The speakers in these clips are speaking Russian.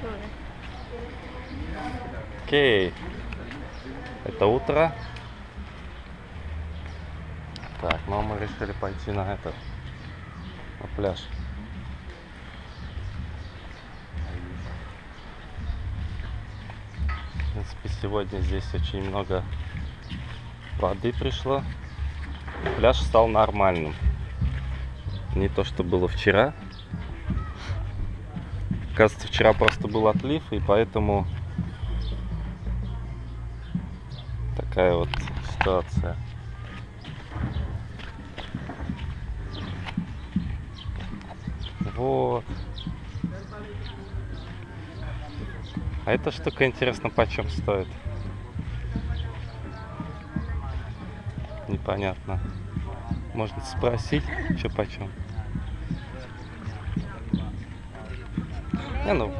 sure. Окей. Это утро. Так, ну мы решили пойти на этот, на пляж. В принципе, сегодня здесь очень много воды пришло. Пляж стал нормальным. Не то, что было вчера. Кажется, вчера просто был отлив, и поэтому такая вот ситуация. Вот. А эта штука интересно почем стоит? Непонятно. Можно спросить, что почем. Nie no.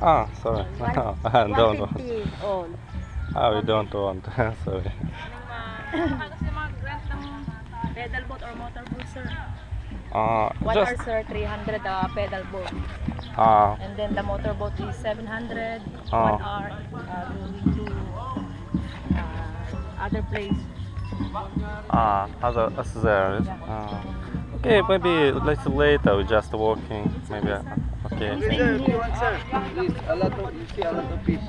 Ah, sorry. No, I don't want. Ah, we don't want. sorry. pedal boat or motor boat, sir? Uh, What just... are, sir, 300 uh, pedal boat. Uh, and then the motor boat is 700. Uh, what are uh, going to uh, other place? Ah, uh, other as there. Yeah. Uh, okay, maybe later, later, just walking. It's maybe. Okay, Okay. Sir, you want, sir, please, a lot of, you see a lot of fish.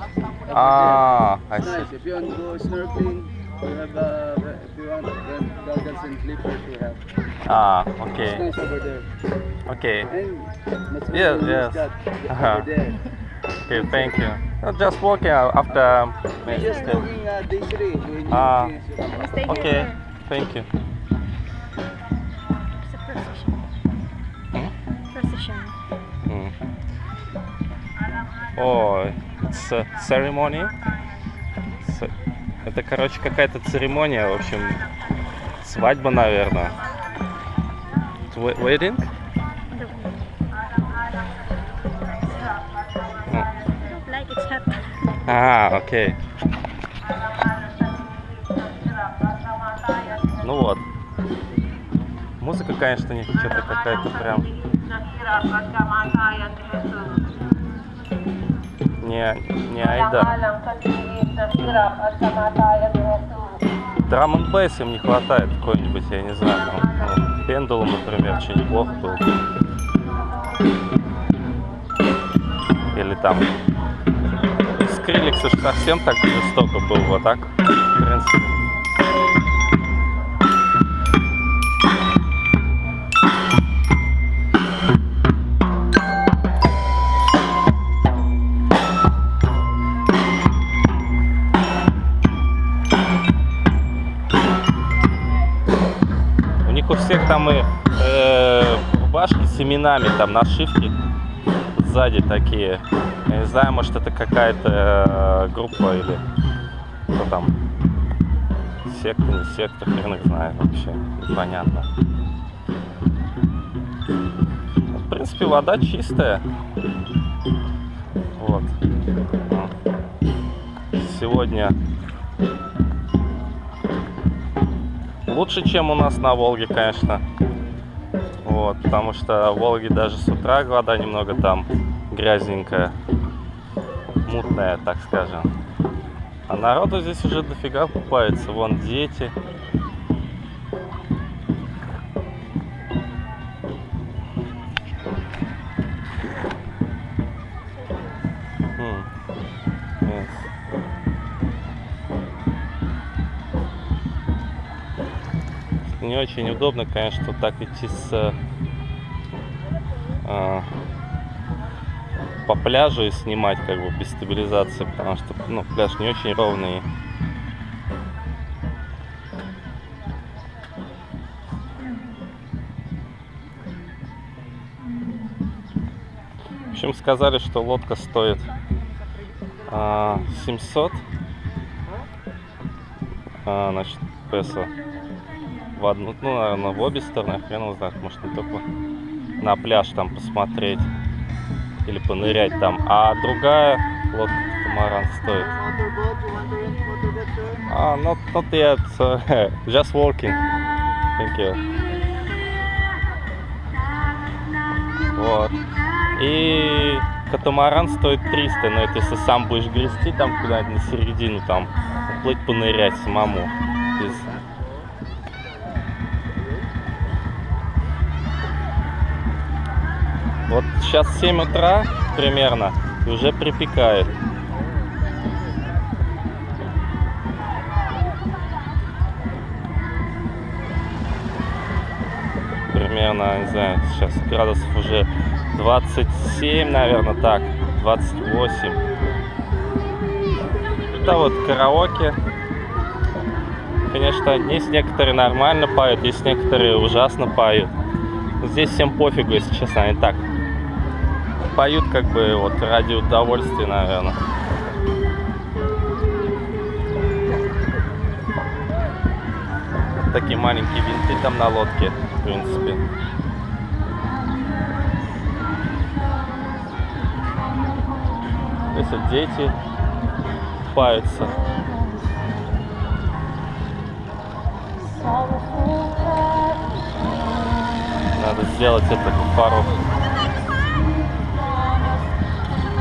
Ah, I see. nice. If you want to go snorkeling, we have, uh, if you want, rent goggles and flippers, we have. Ah, It's okay, nice over there. okay, And that's Yes, yes. Over there. okay. Thank you. Uh, just walking uh, after. We just walking uh, day three, doing Ah. things, you come back. Stay here, Okay, thank you. It's a procession. Hmm? Procession. О, a ceremony. Это, короче, какая-то церемония, в общем, свадьба, наверное. Wedding? А, окей. Ну вот. Музыка, конечно, не что-то какая-то прям не, не айда. Драм н бейс им не хватает какой-нибудь, я не знаю, там, ну, пендулум, например, что неплохо был. Или там Скриликс уж совсем так жестоко был, вот так, в принципе. Всех там и э, башки с именами, там нашивки сзади такие. Я не знаю, может это какая-то э, группа или кто там. Секта, не секта, хрен их знает вообще. Непонятно. В принципе, вода чистая. Вот. Сегодня лучше, чем у нас на Волге, конечно. Вот, потому что в Волге даже с утра вода немного там грязненькая, мутная, так скажем. А народу здесь уже дофига купается. Вон дети. Не очень удобно, конечно, так идти с а, по пляжу и снимать как бы без стабилизации, потому что ну, пляж не очень ровный. В общем, сказали, что лодка стоит а, 700 а, значит, песо в одну, ну, наверное, в обе стороны, хрен его знает, может не только на пляж там посмотреть или понырять там, а другая лодка катамаран стоит. А, not, not yet, just walking. Thank you. Вот. И Катамаран стоит 300, но это если сам будешь грести там куда-нибудь на середину, там, плыть понырять самому. Без... Вот сейчас 7 утра примерно, и уже припекает. Примерно, не знаю, сейчас градусов уже 27, наверное, так, 28. Это вот караоке. Конечно, есть некоторые нормально поют, есть некоторые ужасно поют. Здесь всем пофигу, если честно, они так поют как бы вот ради удовольствия, наверное. Такие маленькие винты там на лодке, в принципе. Если дети купаются. Надо сделать это пару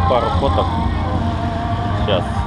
пару фоток. Сейчас.